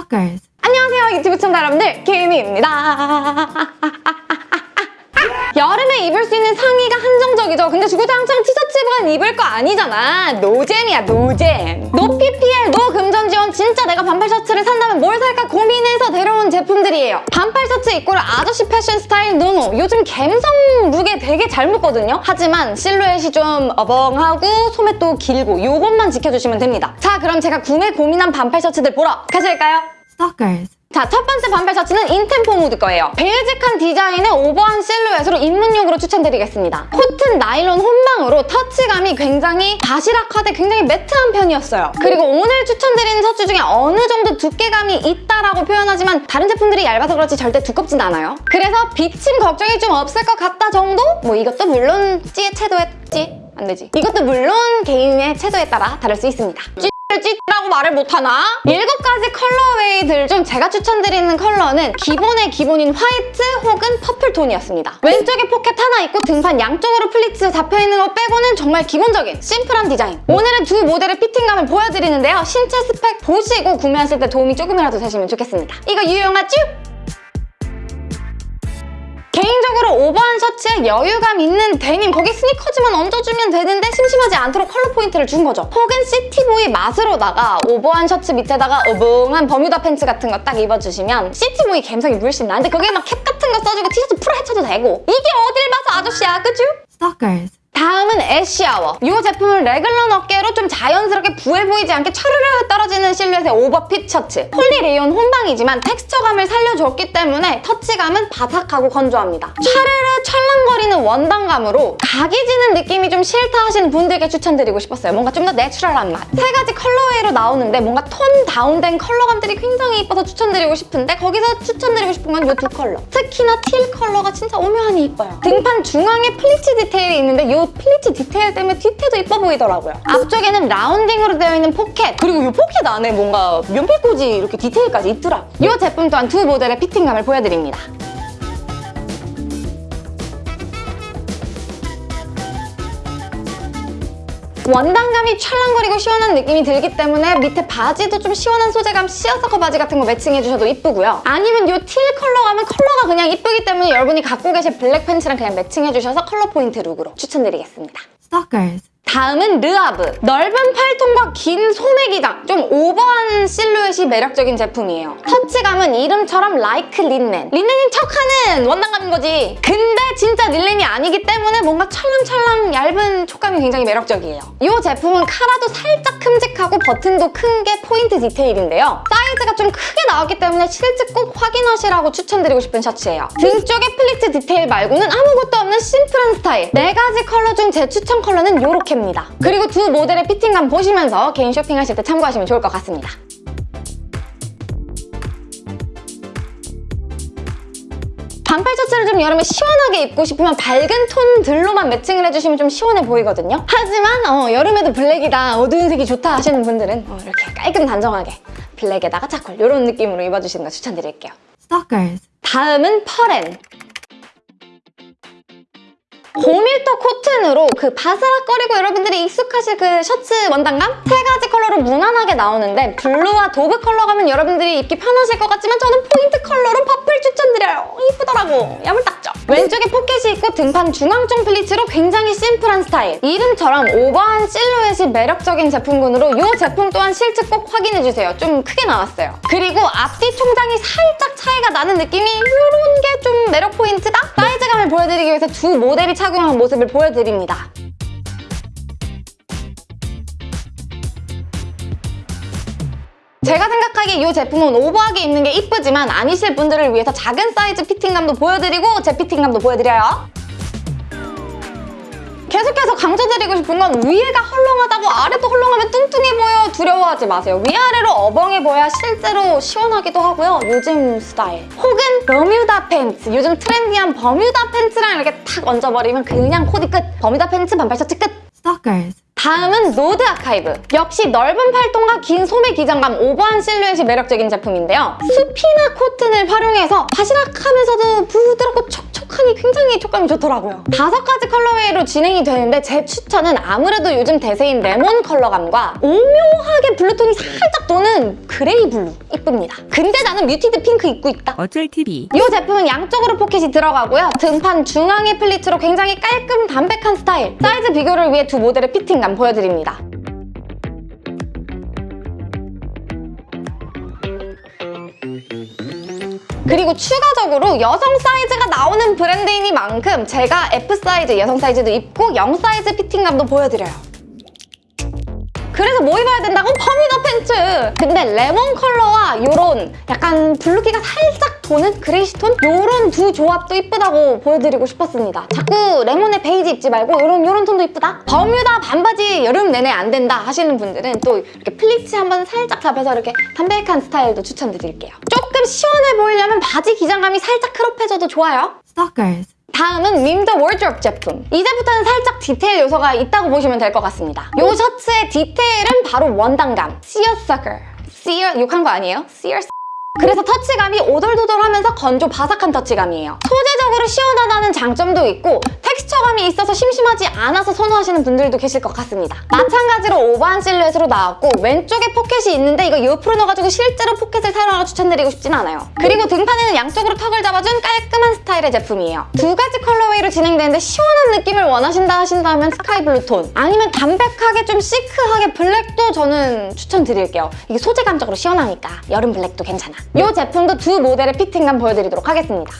Stalkers. 안녕하세요 유튜브 시청자 여러분들. 김희입니다. 여름에 입을 수 있는 상의가 한정적이죠. 근데 주구장창 티셔츠만 입을 거 아니잖아. 노잼이야 노잼. No PPL no 금전 지원. 진짜 내가 반팔 셔츠를 산다면 뭘 살까 고민해서 데려온 제품들이에요 반팔 셔츠 입고를 아저씨 패션 스타일 no no 요즘 갬성 look에 되게 잘 묵거든요 하지만 실루엣이 좀 어벙하고 소매도 길고 요것만 지켜주시면 됩니다 자 그럼 제가 구매 고민한 반팔 셔츠들 보러 가실까요? Stalkers. 자, 첫 번째 반팔 셔츠는 인템포 무드 거예요. basic한 디자인의 오버한 실루엣으로 입문용으로 추천드리겠습니다. 코튼 나일론 혼방으로 터치감이 굉장히 바시락하되 굉장히 matte한 편이었어요. 그리고 오늘 추천드리는 셔츠 중에 어느 정도 두께감이 있다라고 표현하지만 다른 제품들이 얇아서 그렇지 절대 두껍진 않아요. 그래서 비침 걱정이 좀 없을 것 같다 정도? 뭐 이것도 물론 찌의 채도에 찌? 안 되지. 이것도 물론 개인의 채도에 따라 다를 수 있습니다. 찌라고 말을 못하나? 일곱 가지 colorway들 중 제가 추천드리는 컬러는 기본의 기본인 화이트 혹은 purple 톤이었습니다. 왼쪽에 포켓 하나 있고 등판 양쪽으로 플리츠 잡혀있는 거 빼고는 정말 기본적인 심플한 디자인. 오늘은 두 모델의 fitting감을 보여드리는데요. 신체 스펙 보시고 구매하실 때 도움이 조금이라도 되시면 좋겠습니다. 이거 유용하죠? 개인적으로 오버한 셔츠에 여유감 있는 데님 거기 sneakers만 얹어주면 되는데 심심하지 않도록 컬러 포인트를 준 거죠. 혹은 city boy 맛으로다가 오버한 셔츠 밑에다가 어벙한 버뮤다 팬츠 같은 거 딱 입어주시면 city boy 감성이 물씬 나는데 거기에 막 캡 같은 거 써주고 티셔츠 풀어 헤쳐도 되고 이게 어딜 봐서 아저씨야 그죠? Stalkers. 다음은 애쉬아워. 이 제품은 래글런 어깨로 좀 자연스럽게 부해 보이지 않게 차르르 떨어지는 실루엣의 오버핏 셔츠. 폴리레이온 혼방이지만 텍스처감을 살려줬기 때문에 터치감은 바삭하고 건조합니다. 차르르 찰랑거리는 원단감으로 각이 지는 느낌이 좀 싫다 하시는 분들께 추천드리고 싶었어요. 뭔가 좀 더 natural한 맛. 세 가지 colorway로 나오는데 뭔가 tone down된 컬러감들이 굉장히 이뻐서 추천드리고 싶은데 거기서 추천드리고 싶은 건 이 두 컬러. 특히나 teal 컬러가 진짜 오묘하니 이뻐요. 등판 중앙에 플리츠 디테일이 있는데 이 플리츠 디테일 때문에 뒤태도 이뻐 보이더라고요. 앞쪽에는 rounding으로 되어 있는 포켓 그리고 이 포켓 안에 뭔가 연필꽂이 이렇게 디테일까지 있더라고요. 이 제품 또한 두 모델의 fitting감을 보여드립니다. 원단감이 찰랑거리고 시원한 느낌이 들기 때문에 밑에 바지도 좀 시원한 소재감 시어서커 바지 같은 거 매칭해주셔도 이쁘고요. 아니면 이 teal 컬러감은 컬러가 그냥 이쁘기 때문에 여러분이 갖고 계실 블랙 팬츠랑 그냥 매칭해주셔서 컬러 포인트 룩으로 추천드리겠습니다. Stalkers. 다음은 르아브. 넓은 팔통과 긴 소매 기장. 좀 오버한 실루엣이 매력적인 제품이에요. 터치감은 이름처럼 like linen. 린넨인 척하는 원단감인 거지. 근데 진짜 린넨이 아니기 때문에 뭔가 찰랑찰랑 얇은 촉감이 굉장히 매력적이에요. 이 제품은 카라도 살짝 큼직하고 버튼도 큰 게 포인트 디테일인데요. 사이즈가 좀 크게 나왔기 때문에 실측 꼭 확인하시라고 추천드리고 싶은 셔츠예요. 등 쪽에 플리츠 디테일 말고는 아무것도 없는 심플한 스타일. 네 가지 컬러 중 제 추천 컬러는 이렇게입니다. 그리고 두 모델의 fitting감 보시면서 개인 쇼핑하실 때 참고하시면 좋을 것 같습니다. 반팔 셔츠를 좀 여름에 시원하게 입고 싶으면 밝은 톤들로만 매칭을 해주시면 좀 시원해 보이거든요. 하지만 어, 여름에도 블랙이다, 어두운 색이 좋다 하시는 분들은 어, 이렇게 깔끔 단정하게 블랙에다가 charcoal 이런 느낌으로 입어주시는 거 추천드릴게요. Stalkers. 다음은 펄앤. 고밀도 코튼으로 그 바스락거리고 여러분들이 익숙하실 그 셔츠 원단감? 세 가지 컬러로 무난하게 나오는데 블루와 dove 컬러감은 여러분들이 입기 편하실 것 같지만 저는 포인트 컬러로 purple 추천드려요. 이쁘더라고. 야물딱죠? 왼쪽에 포켓이 있고 등판 중앙쪽 플리츠로 굉장히 심플한 스타일. 이름처럼 오버한 실루엣이 매력적인 제품군으로 이 제품 또한 실측 꼭 확인해주세요. 좀 크게 나왔어요. 그리고 앞뒤 총장이 살짝 차이가 나는 느낌이 이런 게 좀 매력 포인트다? 사이즈감을 보여드리기 위해서 두 모델이 착용한 모습을 보여드립니다. 제가 생각하기에 이 제품은 오버하게 입는 게 이쁘지만 아니실 분들을 위해서 작은 사이즈 fitting감도 보여드리고 제 fitting감도 보여드려요. 계속해서 강조드리고 싶은 건 위에가 헐렁하다고 아래도 헐렁하면 뚱뚱해 보여 두려워하지 마세요. 위아래로 어벙해 보여야 실제로 시원하기도 하고요. 요즘 스타일. 혹은 버뮤다 팬츠. 요즘 trendy한 버뮤다 팬츠랑 이렇게 탁 얹어버리면 그냥 코디 끝. 버뮤다 팬츠 반팔 셔츠 끝. Stalkers. 다음은 노드 아카이브. 역시 넓은 팔통과 긴 소매 기장감 오버한 실루엣이 매력적인 제품인데요. 수피마 코튼을 활용해서 바시락하면서도 부드럽고 촉 촉하니 굉장히 촉감이 좋더라고요. 다섯 가지 colorway로 진행이 되는데 제 추천은 아무래도 요즘 대세인 레몬 컬러감과 오묘하게 블루톤이 살짝 도는 gray blue 이쁩니다. 근데 나는 muted pink 입고 있다. 어쩔 TV 이 제품은 양쪽으로 포켓이 들어가고요. 등판 중앙에 플리츠로 굉장히 깔끔 담백한 스타일. 사이즈 비교를 위해 두 모델의 fitting감 보여드립니다. 그리고 추가적으로 여성 사이즈가 나오는 브랜드이니만큼 제가 F 사이즈 여성 사이즈도 입고 0 사이즈 fitting감도 보여드려요. 그래서 뭐 입어야 된다고? 버뮤다 팬츠! 근데 레몬 컬러와 요런 약간 블루기가 살짝 도는 grayish톤? 요런 두 조합도 이쁘다고 보여드리고 싶었습니다. 자꾸 레몬에 베이지 입지 말고 요런 요런 톤도 이쁘다? 버뮤다 반바지 여름 내내 안 된다 하시는 분들은 또 이렇게 플리츠 한번 살짝 잡아서 이렇게 담백한 스타일도 추천드릴게요. 조금 시원해 보이려면 바지 기장감이 살짝 crop해져도 좋아요. Stalkers. 다음은 윈더 월드롭 제품. 이제부터는 살짝 디테일 요소가 있다고 보시면 될 것 같습니다. 이 셔츠의 디테일은 바로 원단감. Sucker. Seer, 욕한 거 아니에요? Seer 그래서 터치감이 오돌도돌하면서 건조 바삭한 터치감이에요. 소재 적으로 시원하다는 장점도 있고 텍스처감이 있어서 심심하지 않아서 선호하시는 분들도 계실 것 같습니다. 마찬가지로 오버한 실루엣으로 나왔고 왼쪽에 포켓이 있는데 이거 옆으로 넣어가지고 실제로 포켓을 사용하고 추천드리고 싶진 않아요. 그리고 등판에는 양쪽으로 tuck을 잡아준 깔끔한 스타일의 제품이에요. 두 가지 colorway로 진행되는데 시원한 느낌을 원하신다 하신다면 스카이블루 톤 아니면 담백하게 좀 시크하게 블랙도 저는 추천드릴게요. 이게 소재감적으로 시원하니까 여름 블랙도 괜찮아. 이 제품도 두 모델의 피팅감 보여드리도록 하겠습니다.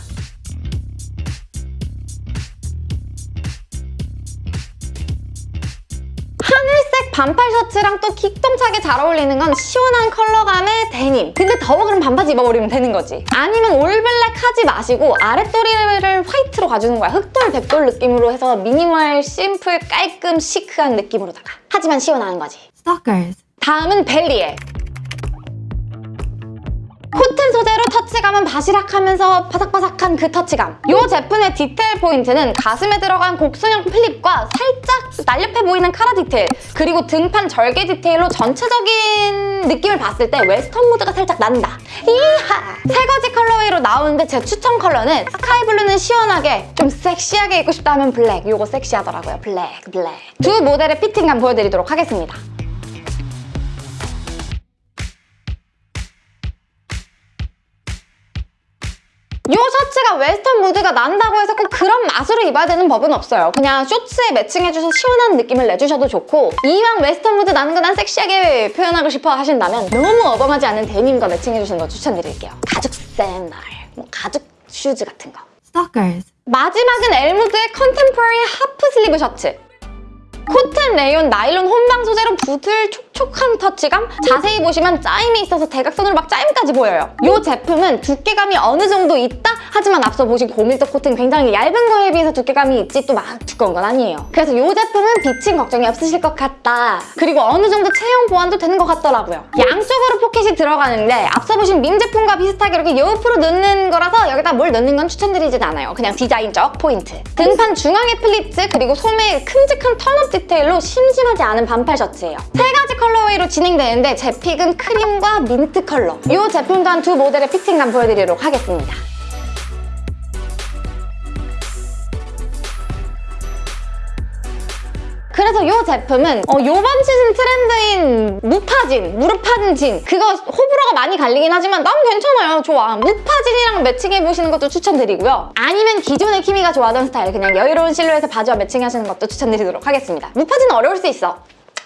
반팔 셔츠랑 또 기똥차게 잘 어울리는 건 시원한 컬러감의 데님. 근데 더워 그럼 반바지 입어버리면 되는 거지. 아니면 올블랙 하지 마시고 아랫도리를 화이트로 가주는 거야. 흑돌, 백돌 느낌으로 해서 미니멀, 심플, 깔끔, 시크한 느낌으로다가. 하지만 시원한 거지. Stalkers. 다음은 벨리에 코튼 소재로 터치감은 바시락하면서 바삭바삭한 그 터치감. 이 제품의 디테일 포인트는 가슴에 들어간 곡선형 flap과 살짝 날렵해 보이는 카라 디테일 그리고 등판 절개 디테일로 전체적인 느낌을 봤을 때 웨스턴 무드가 살짝 난다. Yeehaw! 세 가지 colorway로 나오는데 제 추천 컬러는 스카이블루는 시원하게 좀 섹시하게 입고 싶다 하면 블랙. 이거 섹시하더라고요. 블랙 블랙. 두 모델의 피팅감 보여드리도록 하겠습니다 셔츠가 웨스턴 무드가 난다고 해서 꼭 그런 맛으로 입어야 되는 법은 없어요. 그냥 쇼츠에 매칭해줘서 시원한 느낌을 내주셔도 좋고 이왕 웨스턴 무드 나는 거 난 섹시하게 표현하고 싶어 하신다면 너무 어벙하지 않은 데님과 매칭해주시는 거 추천드릴게요. 가죽 샌들, 뭐 가죽 슈즈 같은 거. Stalkers. 마지막은 엘무드의 contemporary half sleeve 셔츠. 코튼, 레이온, 나일론, 혼방 소재로 부들 촉 촉한 터치감? 자세히 보시면 짜임이 있어서 대각선으로 막 짜임까지 보여요. 이 제품은 두께감이 어느 정도 있다? 하지만 앞서 보신 고밀도 코튼 굉장히 얇은 거에 비해서 두께감이 있지 또 막 두꺼운 건 아니에요. 그래서 이 제품은 비침 걱정이 없으실 것 같다. 그리고 어느 정도 체형 보완도 되는 것 같더라고요. 양쪽으로 포켓이 들어가는데 앞서 보신 밈 제품과 비슷하게 이렇게 옆으로 넣는 거라서 여기다 뭘 넣는 건 추천드리진 않아요. 그냥 디자인적 포인트. 등판 중앙에 플리츠 그리고 소매에 큼직한 turn-up 디테일로 심심하지 않은 반팔 셔츠예요. colorway로 진행되는데 제 pick은 크림과 민트 컬러. 이 제품 또한 두 모델의 피팅감 보여드리도록 하겠습니다. 그래서 이 제품은 어, 요번 시즌 트렌드인 무파진, 무릎파진 진 그거 호불호가 많이 갈리긴 하지만 난 괜찮아요. 좋아. 무파진이랑 매칭해보시는 것도 추천드리고요. 아니면 기존의 키미가 좋아하던 스타일 그냥 여유로운 실루엣의 바지와 매칭하시는 것도 추천드리도록 하겠습니다. 무파진은 어려울 수 있어.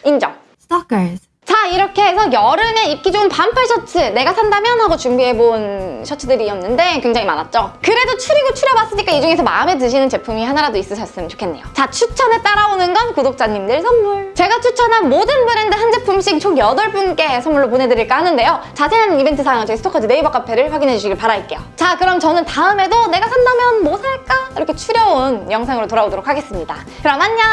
인정. Stalkers. 자 이렇게 해서 여름에 입기 좋은 반팔 셔츠 내가 산다면 하고 준비해본 셔츠들이었는데 굉장히 많았죠. 그래도 추리고 추려봤으니까 이 중에서 마음에 드시는 제품이 하나라도 있으셨으면 좋겠네요. 자 추천에 따라오는 건 구독자님들 선물. 제가 추천한 모든 브랜드 한 제품씩 총 8분께 선물로 보내드릴까 하는데요. 자세한 이벤트 사항은 저희 스토커즈 네이버 카페를 확인해 주시길 바랄게요. 자 그럼 저는 다음에도 내가 산다면 뭐 살까? 이렇게 추려온 영상으로 돌아오도록 하겠습니다. 그럼 안녕